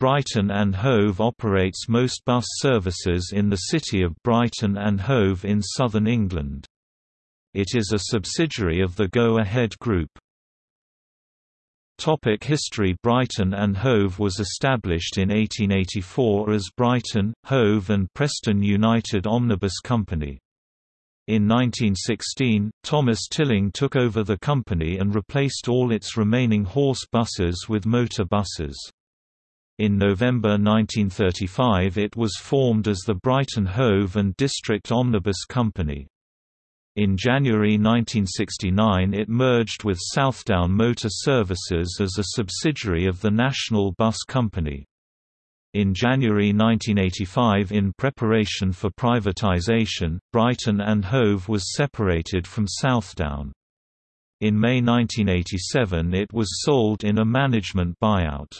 Brighton and Hove operates most bus services in the city of Brighton and Hove in southern England. It is a subsidiary of the Go Ahead Group. Topic History Brighton and Hove was established in 1884 as Brighton, Hove and Preston United Omnibus Company. In 1916, Thomas Tilling took over the company and replaced all its remaining horse buses with motor buses. In November 1935 it was formed as the Brighton Hove and District Omnibus Company. In January 1969 it merged with Southdown Motor Services as a subsidiary of the National Bus Company. In January 1985 in preparation for privatization, Brighton and Hove was separated from Southdown. In May 1987 it was sold in a management buyout.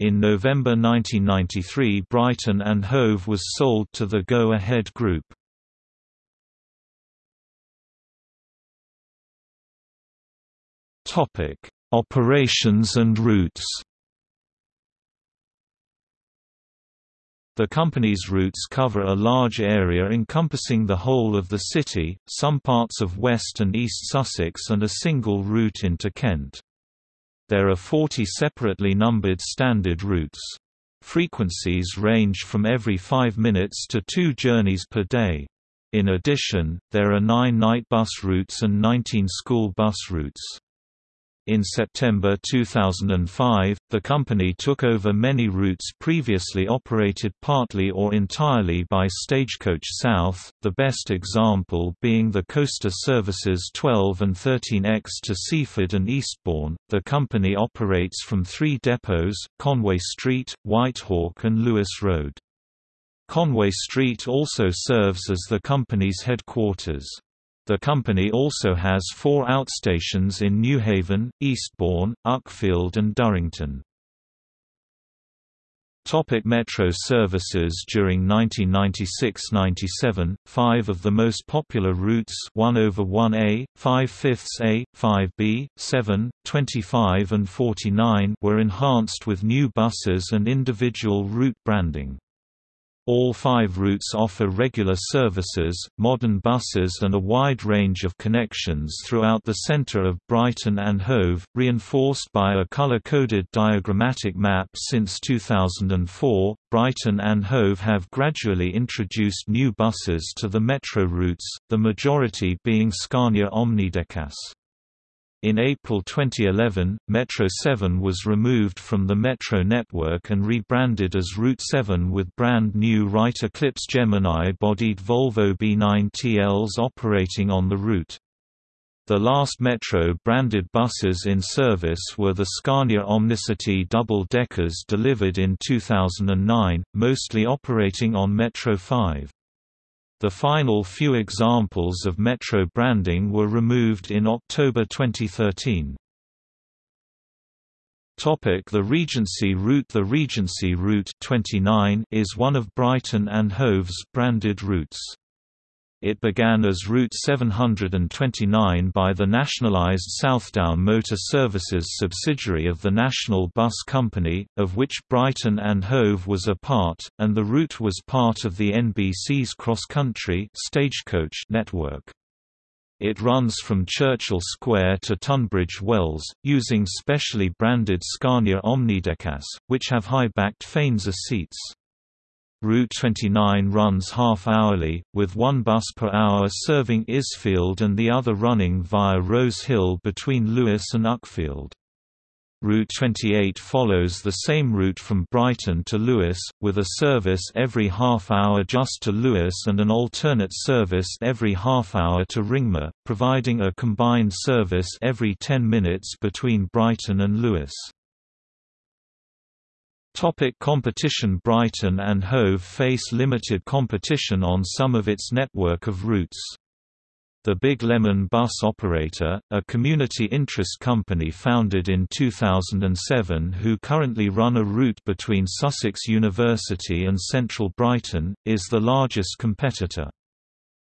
In November 1993 Brighton and Hove was sold to the Go Ahead Group. Operations and routes. The company's routes cover a large area encompassing the whole of the city, some parts of West and East Sussex and a single route into Kent. There are 40 separately numbered standard routes. Frequencies range from every 5 minutes to two journeys per day. In addition, there are nine night bus routes and 19 school bus routes. In September 2005, the company took over many routes previously operated partly or entirely by Stagecoach South, the best example being the Coaster Services 12 and 13X to Seaford and Eastbourne. The company operates from three depots, Conway Street, Whitehawk and Lewes Road. Conway Street also serves as the company's headquarters. The company also has four outstations in Newhaven, Eastbourne, Uckfield and Durrington. Topic Metro services During 1996–97, five of the most popular routes 1 over 1A, 5 fifths A, 5B, 7, 25 and 49 were enhanced with new buses and individual route branding. All five routes offer regular services, modern buses and a wide range of connections throughout the centre of Brighton and Hove, reinforced by a colour-coded diagrammatic map since 2004. Brighton and Hove have gradually introduced new buses to the metro routes, the majority being Scania OmniDekkas. In April 2011, Metro 7 was removed from the Metro network and rebranded as Route 7 with brand new Wright Eclipse Gemini-bodied Volvo B9 TLs operating on the route. The last Metro-branded buses in service were the Scania Omnicity double-deckers delivered in 2009, mostly operating on Metro 5. The final few examples of Metro branding were removed in October 2013. The Regency route The Regency route 29 is one of Brighton and Hove's branded routes. It began as Route 729 by the nationalised Southdown Motor Services subsidiary of the National Bus Company, of which Brighton and Hove was a part, and the route was part of the NBC's cross-country stagecoach network. It runs from Churchill Square to Tunbridge Wells, using specially branded Scania OmniDekkas, which have high-backed Fainsa seats. Route 29 runs half-hourly, with one bus per hour serving Isfield and the other running via Rose Hill between Lewes and Uckfield. Route 28 follows the same route from Brighton to Lewes, with a service every half hour just to Lewes and an alternate service every half hour to Ringmer, providing a combined service every 10 minutes between Brighton and Lewes. Topic competition Brighton and Hove face limited competition on some of its network of routes. The Big Lemon Bus Operator, a community interest company founded in 2007 who currently run a route between Sussex University and central Brighton, is the largest competitor.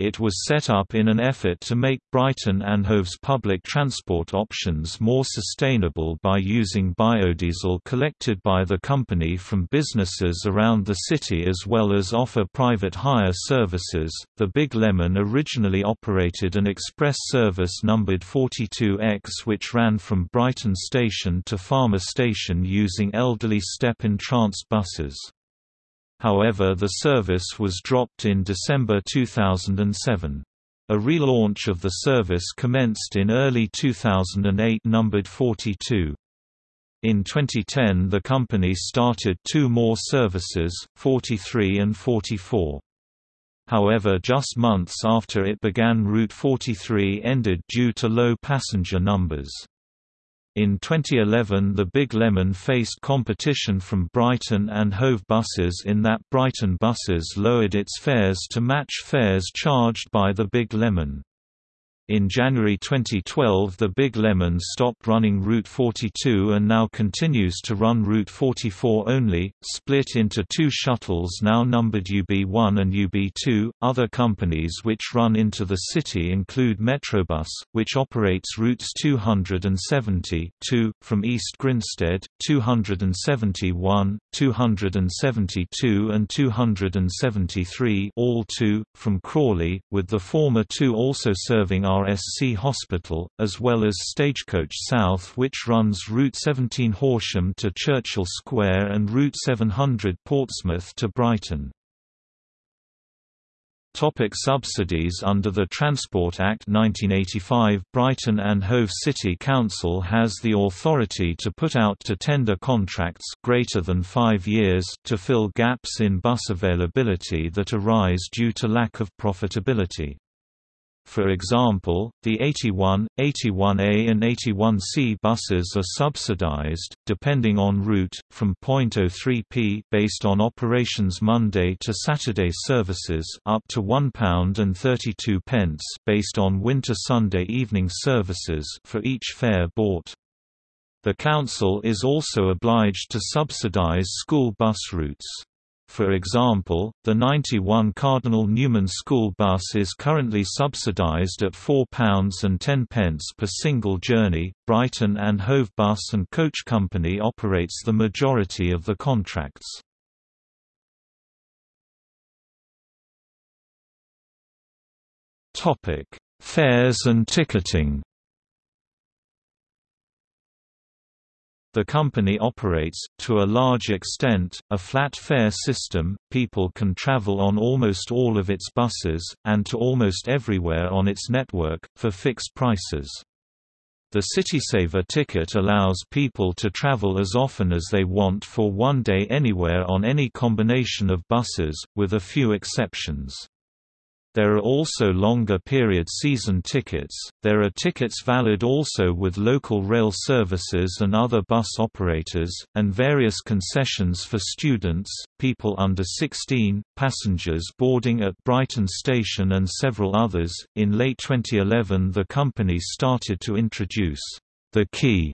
It was set up in an effort to make Brighton and Hove's public transport options more sustainable by using biodiesel collected by the company from businesses around the city as well as offer private hire services. The Big Lemon originally operated an express service numbered 42X which ran from Brighton Station to Falmer Station using elderly step-entrance buses. However the service was dropped in December 2007. A relaunch of the service commenced in early 2008 numbered 42. In 2010 the company started two more services, 43 and 44. However just months after it began Route 43 ended due to low passenger numbers. In 2011 the Big Lemon faced competition from Brighton and Hove buses in that Brighton buses lowered its fares to match fares charged by the Big Lemon. In January 2012 the Big Lemon stopped running Route 42 and now continues to run Route 44 only, split into two shuttles now numbered UB1 and UB2. Other companies which run into the city include Metrobus, which operates routes 270 2, from East Grinstead, 271, 272 and 273 all two, from Crawley, with the former two also serving our RSC Hospital, as well as Stagecoach South which runs Route 17 Horsham to Churchill Square and Route 700 Portsmouth to Brighton. Topic subsidies Under the Transport Act 1985 Brighton and Hove City Council has the authority to put out to tender contracts greater than five years to fill gaps in bus availability that arise due to lack of profitability. For example, the 81, 81A and 81C buses are subsidized, depending on route, from 0.03p based on operations Monday to Saturday services up to £1.32 pence based on winter Sunday evening services for each fare bought. The council is also obliged to subsidize school bus routes. For example, the 91 Cardinal Newman school bus is currently subsidized at £4.10 per single journey. Brighton and Hove Bus and Coach Company operates the majority of the contracts. Topic: Fares and ticketing. The company operates, to a large extent, a flat fare system, people can travel on almost all of its buses, and to almost everywhere on its network, for fixed prices. The CitySaver ticket allows people to travel as often as they want for one day anywhere on any combination of buses, with a few exceptions. There are also longer period season tickets. There are tickets valid also with local rail services and other bus operators, and various concessions for students, people under 16, passengers boarding at Brighton Station, and several others. In late 2011, the company started to introduce the Key,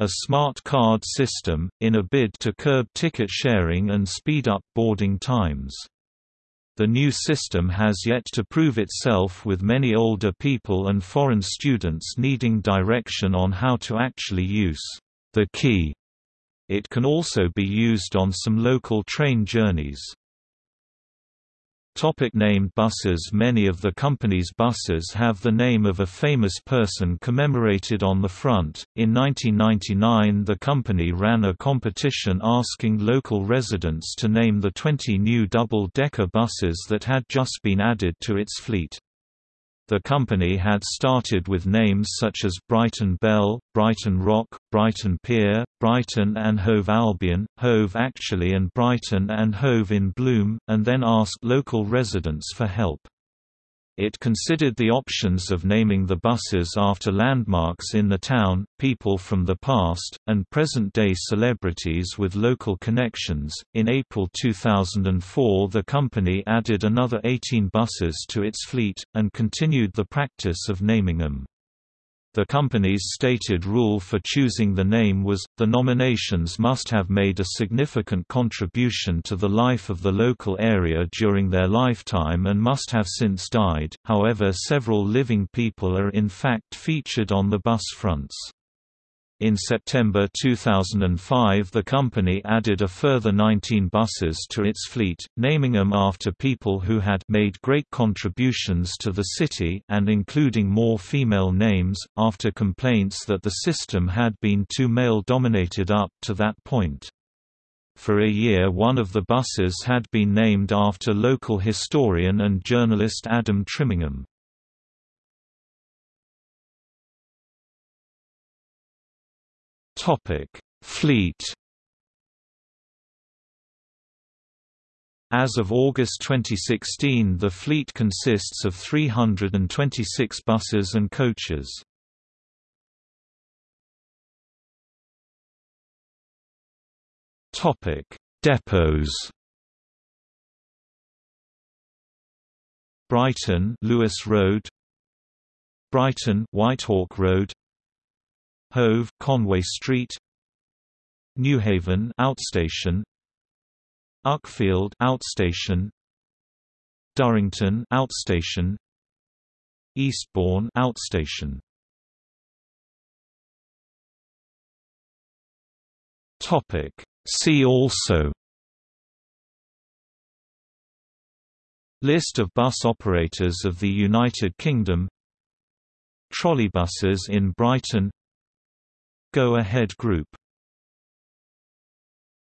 a smart card system, in a bid to curb ticket sharing and speed up boarding times. The new system has yet to prove itself with many older people and foreign students needing direction on how to actually use the key. It can also be used on some local train journeys. Topic named buses Many of the company's buses have the name of a famous person commemorated on the front. In 1999 the company ran a competition asking local residents to name the 20 new double-decker buses that had just been added to its fleet. The company had started with names such as Brighton Bell, Brighton Rock, Brighton Pier, Brighton and Hove Albion, Hove Actually and Brighton and Hove in Bloom, and then asked local residents for help. It considered the options of naming the buses after landmarks in the town, people from the past, and present day celebrities with local connections. In April 2004, the company added another 18 buses to its fleet, and continued the practice of naming them. The company's stated rule for choosing the name was, the nominations must have made a significant contribution to the life of the local area during their lifetime and must have since died, however several living people are in fact featured on the bus fronts. In September 2005 the company added a further 19 buses to its fleet, naming them after people who had made great contributions to the city and including more female names, after complaints that the system had been too male-dominated up to that point. For a year one of the buses had been named after local historian and journalist Adam Trimingham. Topic: Fleet. As of August 2016 the fleet consists of 326 buses and coaches. Topic: Depots. Brighton, Lewes Road. Brighton, Whitehawk Road. Hove, Conway Street, Newhaven outstation, Uckfield outstation, Durrington outstation, Eastbourne outstation. Topic See also List of bus operators of the United Kingdom Trolleybuses in Brighton Go Ahead Group